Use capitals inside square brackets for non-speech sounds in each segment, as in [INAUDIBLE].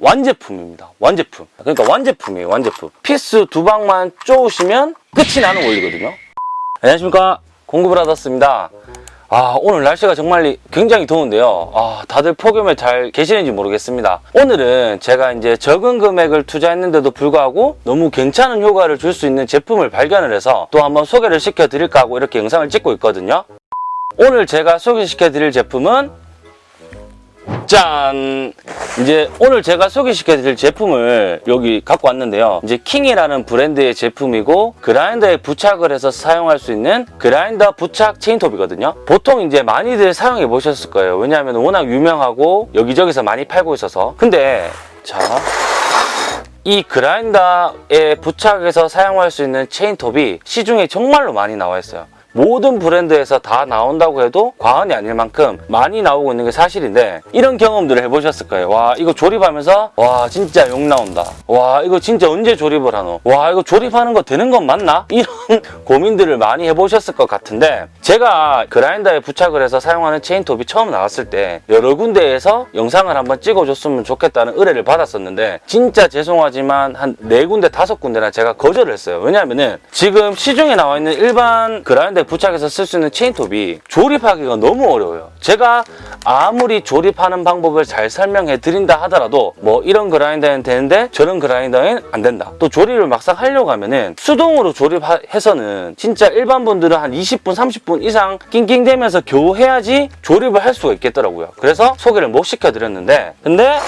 완제품입니다. 완제품. 그러니까 완제품이에요. 완제품. 피스 두 방만 쪼으시면 끝이 나는 원리거든요. 안녕하십니까. 공구브라더스입니다. 아, 오늘 날씨가 정말 굉장히 더운데요. 아, 다들 폭염에 잘 계시는지 모르겠습니다. 오늘은 제가 이제 적은 금액을 투자했는데도 불구하고 너무 괜찮은 효과를 줄 수 있는 제품을 발견을 해서 또 한번 소개를 시켜 드릴까 하고 이렇게 영상을 찍고 있거든요. 오늘 제가 소개시켜 드릴 제품은 짠! 이제 오늘 제가 소개시켜 드릴 제품을 여기 갖고 왔는데요. 이제 킹이라는 브랜드의 제품이고 그라인더에 부착을 해서 사용할 수 있는 그라인더 부착 체인톱이거든요. 보통 이제 많이들 사용해 보셨을 거예요. 왜냐하면 워낙 유명하고 여기저기서 많이 팔고 있어서. 근데 자, 이 그라인더에 부착해서 사용할 수 있는 체인톱이 시중에 정말로 많이 나와 있어요. 모든 브랜드에서 다 나온다고 해도 과언이 아닐 만큼 많이 나오고 있는 게 사실인데 이런 경험들을 해보셨을 거예요. 와 이거 조립하면서 와 진짜 욕 나온다. 와 이거 진짜 언제 조립을 하노? 와 이거 조립하는 거 되는 건 맞나? [LAUGHS] 이런 고민들을 많이 해보셨을 것 같은데 제가 그라인더에 부착을 해서 사용하는 체인톱이 처음 나왔을 때 여러 군데에서 영상을 한번 찍어줬으면 좋겠다는 의뢰를 받았었는데 진짜 죄송하지만 한 네 군데 다섯 군데나 제가 거절을 했어요. 왜냐하면 은 지금 시중에 나와 있는 일반 그라인더 에 부착해서 쓸 수 있는 체인톱이 조립하기가 너무 어려워요. 제가 아무리 조립하는 방법을 잘 설명해 드린다 하더라도 뭐 이런 그라인더는 되는데 저런 그라인더는 안 된다. 또 조립을 막상 하려고 하면은 수동으로 조립해서는 진짜 일반 분들은 한 20분, 30분 이상 낑낑대면서 겨우 해야지 조립을 할 수가 있겠더라고요. 그래서 소개를 못 시켜드렸는데 근데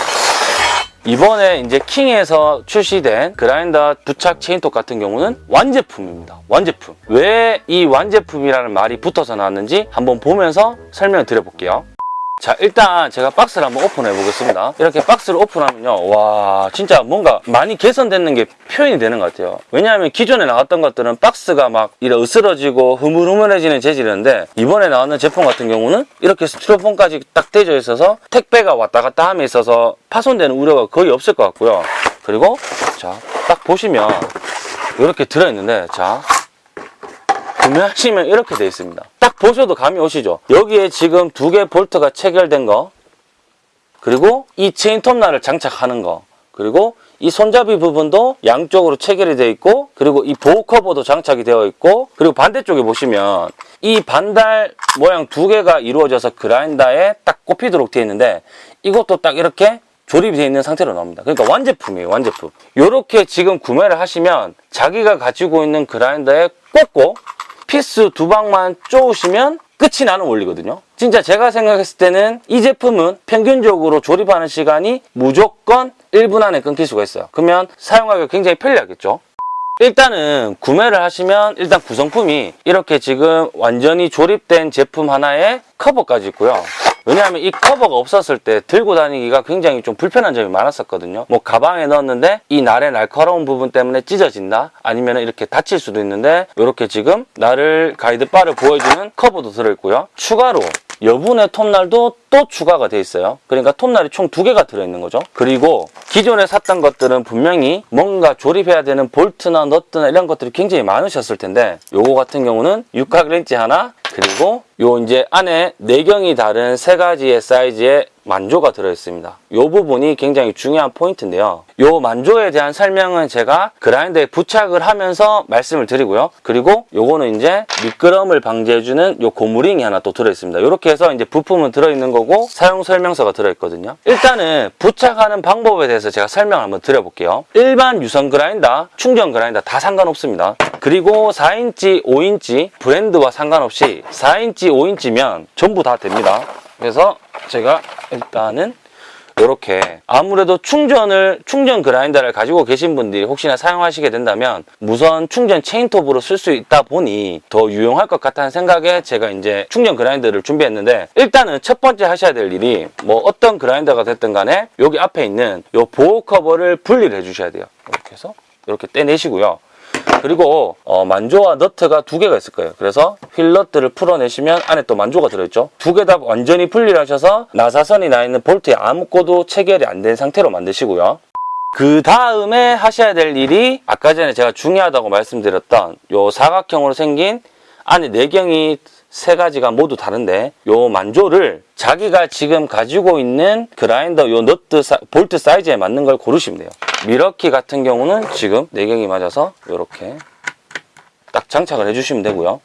이번에 이제 킹에서 출시된 그라인더 부착 체인톱 같은 경우는 완제품입니다. 완제품. 왜 이 완제품이라는 말이 붙어서 나왔는지 한번 보면서 설명을 드려볼게요. 자 일단 제가 박스를 한번 오픈해 보겠습니다. 이렇게 박스를 오픈하면요 와 진짜 뭔가 많이 개선되는 게 표현이 되는 것 같아요. 왜냐하면 기존에 나왔던 것들은 박스가 막 이래 으스러지고 흐물흐물해지는 재질이었는데 이번에 나왔는 제품 같은 경우는 이렇게 스티로폼까지 딱 대져 있어서 택배가 왔다 갔다 함에 있어서 파손되는 우려가 거의 없을 것 같고요. 그리고 자 딱 보시면 이렇게 들어있는데 자 구매하시면 이렇게 되어 있습니다. 딱 보셔도 감이 오시죠? 여기에 지금 두 개 볼트가 체결된 거 그리고 이 체인 톱날을 장착하는 거 그리고 이 손잡이 부분도 양쪽으로 체결이 되어 있고 그리고 이 보호 커버도 장착이 되어 있고 그리고 반대쪽에 보시면 이 반달 모양 두 개가 이루어져서 그라인더에 딱 꼽히도록 되어 있는데 이것도 딱 이렇게 조립이 되어 있는 상태로 나옵니다. 그러니까 완제품이에요, 완제품. 이렇게 지금 구매를 하시면 자기가 가지고 있는 그라인더에 꽂고 피스 두 방만 쪼으시면 끝이 나는 원리거든요. 진짜 제가 생각했을 때는 이 제품은 평균적으로 조립하는 시간이 무조건 1분 안에 끊길 수가 있어요. 그러면 사용하기가 굉장히 편리하겠죠. 일단은 구매를 하시면 일단 구성품이 이렇게 지금 완전히 조립된 제품 하나에 커버까지 있고요. 왜냐하면 이 커버가 없었을 때 들고 다니기가 굉장히 좀 불편한 점이 많았었거든요. 뭐 가방에 넣었는데 이 날의 날카로운 부분 때문에 찢어진다? 아니면 이렇게 다칠 수도 있는데 이렇게 지금 날을 guide bar를 보호해주는 커버도 들어있고요. 추가로 여분의 톱날도 또 추가가 돼 있어요. 그러니까 톱날이 총 두 개가 들어있는 거죠. 그리고 기존에 샀던 것들은 분명히 뭔가 조립해야 되는 볼트나 너트나 이런 것들이 굉장히 많으셨을 텐데 요거 같은 경우는 육각 렌치 하나 그리고 요 이제 안에 내경이 다른 세 가지의 사이즈의 만조가 들어있습니다. 이 부분이 굉장히 중요한 포인트인데요. 이 만조에 대한 설명은 제가 그라인더에 부착을 하면서 말씀을 드리고요. 그리고 요거는 이제 미끄럼을 방지해주는 요 고무링이 하나 또 들어있습니다. 이렇게 해서 이제 부품은 들어있는 거고 사용 설명서가 들어있거든요. 일단은 부착하는 방법에 대해서 제가 설명을 한번 드려볼게요. 일반 유선 그라인더, 충전 그라인더 다 상관없습니다. 그리고 4인치, 5인치 브랜드와 상관없이 4인치, 5인치면 전부 다 됩니다. 그래서 제가 일단은 이렇게 아무래도 충전을 충전 그라인더를 가지고 계신 분들이 혹시나 사용하시게 된다면 무선 충전 체인톱으로 쓸 수 있다 보니 더 유용할 것 같다는 생각에 제가 이제 충전 그라인더를 준비했는데 일단은 첫 번째 하셔야 될 일이 뭐 어떤 그라인더가 됐든 간에 여기 앞에 있는 이 보호 커버를 분리를 해 주셔야 돼요. 이렇게 해서 이렇게 떼내시고요 그리고 어, 만조와 너트가 두 개가 있을 거예요. 그래서 휠 너트를 풀어내시면 안에 또 만조가 들어있죠. 두 개 다 완전히 분리를 하셔서 나사선이 나 있는 볼트에 아무것도 체결이 안 된 상태로 만드시고요. 그 다음에 하셔야 될 일이 아까 전에 제가 중요하다고 말씀드렸던 요 사각형으로 생긴 안에 내경이 세 가지가 모두 다른데 요 만조를 자기가 지금 가지고 있는 그라인더 요 너트 사- 볼트 사이즈에 맞는 걸 고르시면 돼요. 밀워키 같은 경우는 지금 내경이 맞아서 이렇게 딱 장착을 해주시면 되고요.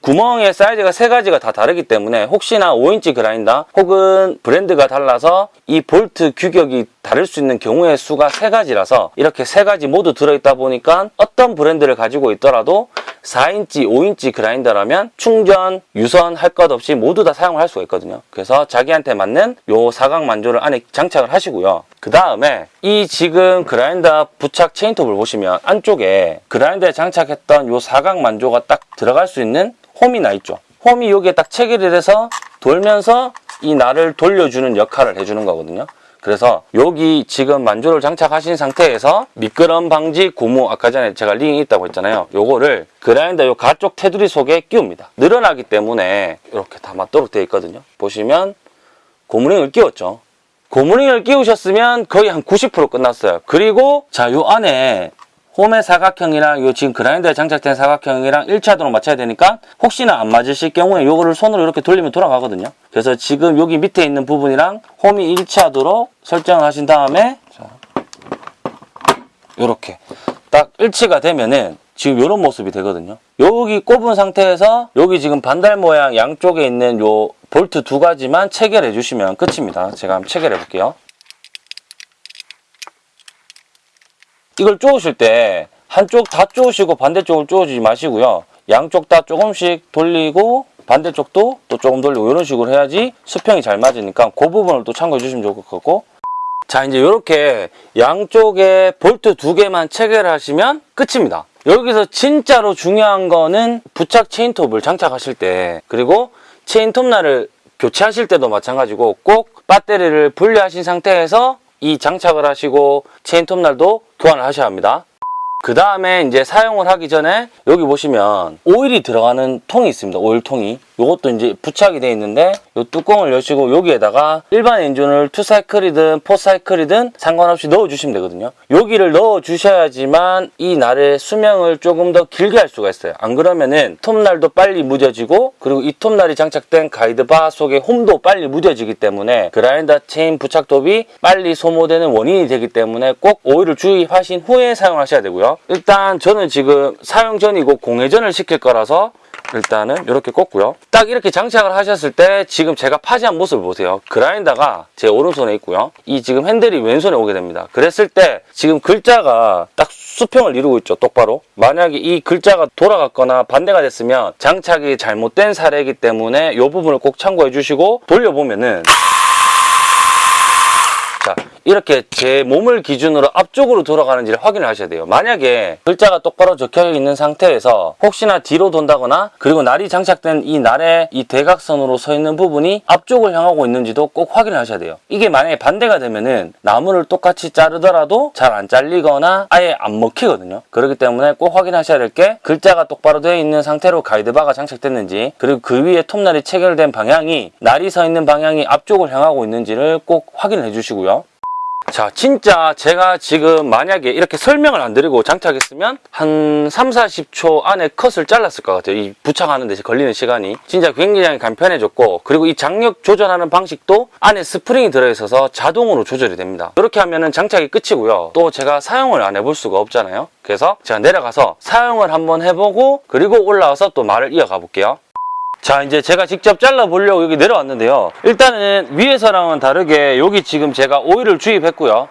구멍의 사이즈가 세 가지가 다 다르기 때문에 혹시나 5인치 그라인더 혹은 브랜드가 달라서 이 볼트 규격이 다를 수 있는 경우의 수가 세 가지라서 이렇게 세 가지 모두 들어있다 보니까 어떤 브랜드를 가지고 있더라도 4인치, 5인치 그라인더라면 충전, 유선 할 것 없이 모두 다 사용을 할 수가 있거든요. 그래서 자기한테 맞는 요 사각 만조를 안에 장착을 하시고요. 그 다음에 이 지금 그라인더 부착 체인톱을 보시면 안쪽에 그라인더에 장착했던 요 사각 만조가 딱 들어갈 수 있는 홈이 나 있죠. 홈이 여기에 딱 체결이 돼서 돌면서 이 날을 돌려주는 역할을 해주는 거거든요. 그래서 여기 지금 만조를 장착하신 상태에서 미끄럼 방지 고무 아까 전에 제가 링이 있다고 했잖아요. 요거를 그라인더 요 가쪽 테두리 속에 끼웁니다. 늘어나기 때문에 이렇게 다 맞도록 되어 있거든요. 보시면 고무링을 끼웠죠. 고무링을 끼우셨으면 거의 한 90% 끝났어요. 그리고 자 요 안에 홈의 사각형이랑 요 지금 그라인더에 장착된 사각형이랑 1차도로 맞춰야 되니까 혹시나 안 맞으실 경우에 요거를 손으로 이렇게 돌리면 돌아가거든요. 그래서 지금 여기 밑에 있는 부분이랑 홈이 1차도로 설정을 하신 다음에 자, 요렇게 딱 일치가 되면은 지금 이런 모습이 되거든요. 여기 꼽은 상태에서 여기 지금 반달 모양 양쪽에 있는 요 볼트 두 가지만 체결해 주시면 끝입니다. 제가 한번 체결해 볼게요. 이걸 쪼으실 때 한쪽 다 쪼으시고 반대쪽을 쪼으지 마시고요. 양쪽 다 조금씩 돌리고 반대쪽도 또 조금 돌리고 이런 식으로 해야지 수평이 잘 맞으니까 그 부분을 또 참고해 주시면 좋을 것 같고 자 이제 이렇게 양쪽에 볼트 두 개만 체결하시면 끝입니다. 여기서 진짜로 중요한 거는 부착 체인톱을 장착하실 때 그리고 체인톱날을 교체하실 때도 마찬가지고 꼭 배터리를 분리하신 상태에서 이 장착을 하시고 체인 톱날도 교환을 하셔야 합니다. 그 다음에 이제 사용을 하기 전에 여기 보시면 오일이 들어가는 통이 있습니다. 오일통이. 이것도 이제 부착이 되어 있는데 이 뚜껑을 여시고 여기에다가 일반 엔진을 투사이클이든 포사이클이든 상관없이 넣어주시면 되거든요. 여기를 넣어주셔야지만 이 날의 수명을 조금 더 길게 할 수가 있어요. 안 그러면은 톱날도 빨리 무뎌지고 그리고 이 톱날이 장착된 guide bar 속에 홈도 빨리 무뎌지기 때문에 그라인더 체인 부착톱이 빨리 소모되는 원인이 되기 때문에 꼭 오일을 주입하신 후에 사용하셔야 되고요. 일단 저는 지금 사용 전이고 공회전을 시킬 거라서 일단은 이렇게 꽂고요. 딱 이렇게 장착을 하셨을 때 지금 제가 파지한 모습을 보세요. 그라인더가 제 오른손에 있고요. 이 지금 핸들이 왼손에 오게 됩니다. 그랬을 때 지금 글자가 딱 수평을 이루고 있죠. 똑바로. 만약에 이 글자가 돌아갔거나 반대가 됐으면 장착이 잘못된 사례이기 때문에 이 부분을 꼭 참고해 주시고 돌려보면은 자, 이렇게 제 몸을 기준으로 앞쪽으로 돌아가는지를 확인을 하셔야 돼요. 만약에 글자가 똑바로 적혀 있는 상태에서 혹시나 뒤로 돈다거나 그리고 날이 장착된 이 날의 이 대각선으로 서 있는 부분이 앞쪽을 향하고 있는지도 꼭 확인을 하셔야 돼요. 이게 만약에 반대가 되면은 나무를 똑같이 자르더라도 잘 안 잘리거나 아예 안 먹히거든요. 그렇기 때문에 꼭 확인하셔야 될 게 글자가 똑바로 되어 있는 상태로 가이드바가 장착됐는지 그리고 그 위에 톱날이 체결된 방향이 날이 서 있는 방향이 앞쪽을 향하고 있는지를 꼭 확인을 해주시고요. 자, 진짜 제가 지금 만약에 이렇게 설명을 안 드리고 장착했으면 한 3, 40초 안에 컷을 잘랐을 것 같아요. 이 부착하는 데 걸리는 시간이. 진짜 굉장히 간편해졌고, 그리고 이 장력 조절하는 방식도 안에 스프링이 들어있어서 자동으로 조절이 됩니다. 이렇게 하면은 장착이 끝이고요. 또 제가 사용을 안 해볼 수가 없잖아요. 그래서 제가 내려가서 사용을 한번 해보고, 그리고 올라와서 또 말을 이어가 볼게요. 자 이제 제가 직접 잘라 보려고 여기 내려왔는데요. 일단은 위에서랑은 다르게 여기 지금 제가 오일을 주입했고요.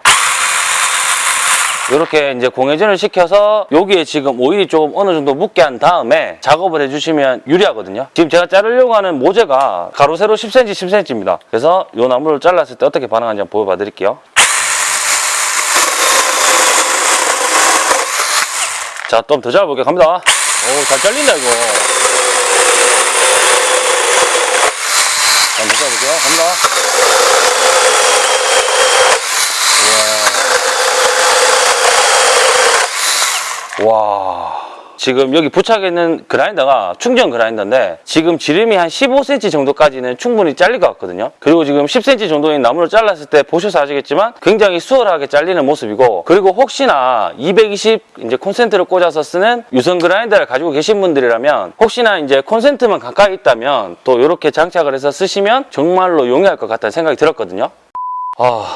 이렇게 이제 공회전을 시켜서 여기에 지금 오일이 조금 어느 정도 묻게 한 다음에 작업을 해주시면 유리하거든요. 지금 제가 자르려고 하는 모재가 가로 세로 10cm 10cm입니다. 그래서 이 나무를 잘랐을 때 어떻게 반응하는지 한번 보여봐 드릴게요. 자 좀 더 잘라볼게요. 갑니다. 오 잘 잘린다 이거 한번. 갑니다. 우와. 와. 지금 여기 부착해 있는 그라인더가 충전 그라인더인데 지금 지름이 한 15cm 정도까지는 충분히 잘릴 것 같거든요. 그리고 지금 10cm 정도의 나무를 잘랐을 때 보셔서 아시겠지만 굉장히 수월하게 잘리는 모습이고 그리고 혹시나 220 이제 콘센트를 꽂아서 쓰는 유선 그라인더를 가지고 계신 분들이라면 혹시나 이제 콘센트만 가까이 있다면 또 이렇게 장착을 해서 쓰시면 정말로 용이할 것 같다는 생각이 들었거든요. 아,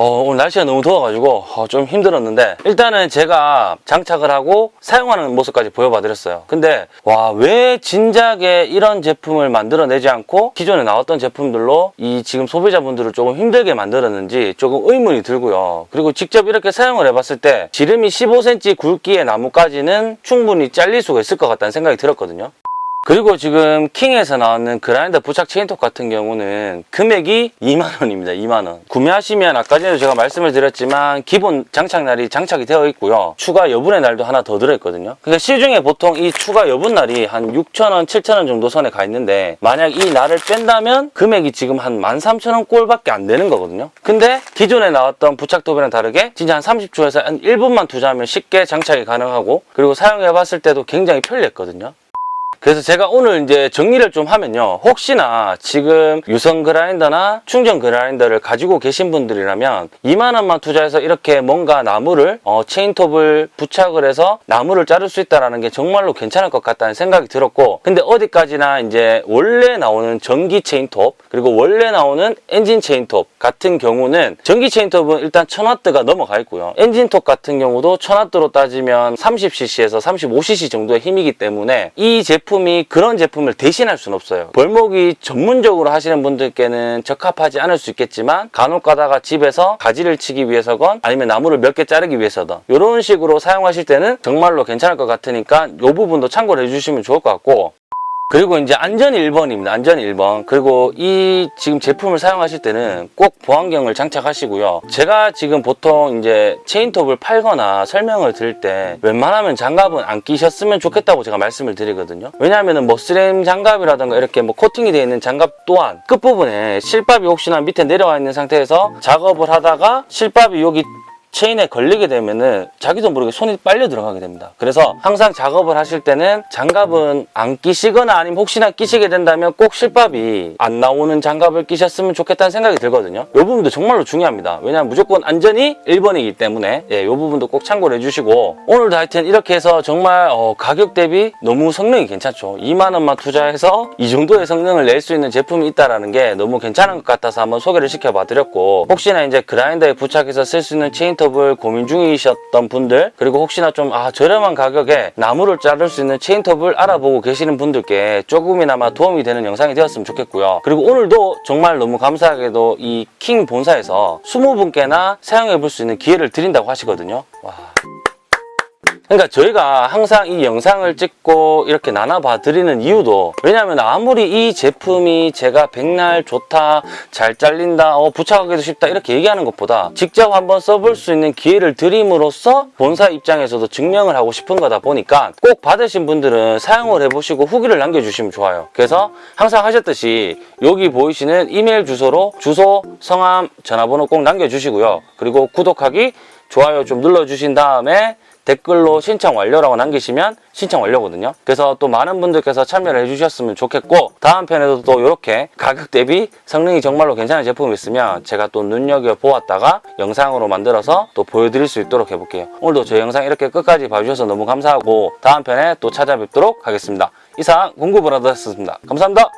어, 오늘 날씨가 너무 더워가지고 어, 좀 힘들었는데 일단은 제가 장착을 하고 사용하는 모습까지 보여봐 드렸어요. 근데 와 왜 진작에 이런 제품을 만들어내지 않고 기존에 나왔던 제품들로 이 지금 소비자분들을 조금 힘들게 만들었는지 조금 의문이 들고요. 그리고 직접 이렇게 사용을 해봤을 때 지름이 15cm 굵기의 나무까지는 충분히 잘릴 수가 있을 것 같다는 생각이 들었거든요. 그리고 지금 킹에서 나왔는 그라인더 부착 체인톱 같은 경우는 금액이 2만원입니다. 2만원. 구매하시면 아까 전에도 제가 말씀을 드렸지만 기본 장착날이 장착이 되어 있고요. 추가 여분의 날도 하나 더 들어있거든요. 그러니까 시중에 보통 이 추가 여분 날이 한 6천원, 7천원 정도 선에 가 있는데 만약 이 날을 뺀다면 금액이 지금 한 13,000원 꼴밖에 안 되는 거거든요. 근데 기존에 나왔던 부착톱이랑 다르게 진짜 한 30초에서 한 1분만 투자하면 쉽게 장착이 가능하고 그리고 사용해봤을 때도 굉장히 편리했거든요. 그래서 제가 오늘 이제 정리를 좀 하면요. 혹시나 지금 유선 그라인더나 충전 그라인더를 가지고 계신 분들이라면 2만원만 투자해서 이렇게 뭔가 나무를, 어, 체인톱을 부착을 해서 나무를 자를 수 있다는 게 정말로 괜찮을 것 같다는 생각이 들었고, 근데 어디까지나 이제 원래 나오는 전기 체인톱, 그리고 원래 나오는 엔진 체인톱 같은 경우는 전기 체인톱은 일단 1000W가 넘어가 있고요. 엔진톱 같은 경우도 1000W로 따지면 30cc에서 35cc 정도의 힘이기 때문에 이 제품 이 그런 제품을 대신할 수는 없어요. 벌목이 전문적으로 하시는 분들께는 적합하지 않을 수 있겠지만 간혹 가다가 집에서 가지를 치기 위해서건 아니면 나무를 몇 개 자르기 위해서든 이런 식으로 사용하실 때는 정말로 괜찮을 것 같으니까 이 부분도 참고를 해주시면 좋을 것 같고 그리고 이제 안전 1번입니다. 안전 1번. 그리고 이 지금 제품을 사용하실 때는 꼭 보안경을 장착하시고요. 제가 지금 보통 이제 체인톱을 팔거나 설명을 드릴 때 웬만하면 장갑은 안 끼셨으면 좋겠다고 제가 말씀을 드리거든요. 왜냐하면 머스램 장갑이라든가 이렇게 뭐 코팅이 되어 있는 장갑 또한 끝부분에 실밥이 혹시나 밑에 내려와 있는 상태에서 작업을 하다가 실밥이 여기 체인에 걸리게 되면은 자기도 모르게 손이 빨려 들어가게 됩니다. 그래서 항상 작업을 하실 때는 장갑은 안 끼시거나 아니면 혹시나 끼시게 된다면 꼭 실밥이 안 나오는 장갑을 끼셨으면 좋겠다는 생각이 들거든요. 이 부분도 정말로 중요합니다. 왜냐하면 무조건 안전이 1번이기 때문에 예, 이 부분도 꼭 참고를 해주시고 오늘도 하여튼 이렇게 해서 정말 어, 가격 대비 너무 성능이 괜찮죠. 2만 원만 투자해서 이 정도의 성능을 낼 수 있는 제품이 있다는 게 너무 괜찮은 것 같아서 한번 소개를 시켜봐 드렸고 혹시나 이제 그라인더에 부착해서 쓸 수 있는 체인 톱을 고민 중이셨던 분들 그리고 혹시나 좀 아 저렴한 가격에 나무를 자를 수 있는 체인톱을 알아보고 계시는 분들께 조금이나마 도움이 되는 영상이 되었으면 좋겠고요. 그리고 오늘도 정말 너무 감사하게도 이 킹 본사에서 20분께나 사용해 볼 수 있는 기회를 드린다고 하시거든요. 와. 그러니까 저희가 항상 이 영상을 찍고 이렇게 나눠봐 드리는 이유도 왜냐하면 아무리 이 제품이 제가 백날 좋다 잘 잘린다 어, 부착하기도 쉽다 이렇게 얘기하는 것보다 직접 한번 써볼 수 있는 기회를 드림으로써 본사 입장에서도 증명을 하고 싶은 거다 보니까 꼭 받으신 분들은 사용을 해보시고 후기를 남겨주시면 좋아요. 그래서 항상 하셨듯이 여기 보이시는 이메일 주소로 주소, 성함, 전화번호 꼭 남겨주시고요. 그리고 구독하기, 좋아요 좀 눌러주신 다음에 댓글로 신청 완료라고 남기시면 신청 완료거든요. 그래서 또 많은 분들께서 참여를 해주셨으면 좋겠고 다음 편에도 또 이렇게 가격 대비 성능이 정말로 괜찮은 제품이 있으면 제가 또 눈여겨보았다가 영상으로 만들어서 또 보여드릴 수 있도록 해볼게요. 오늘도 저 영상 이렇게 끝까지 봐주셔서 너무 감사하고 다음 편에 또 찾아뵙도록 하겠습니다. 이상 공구 브라더였습니다. 감사합니다.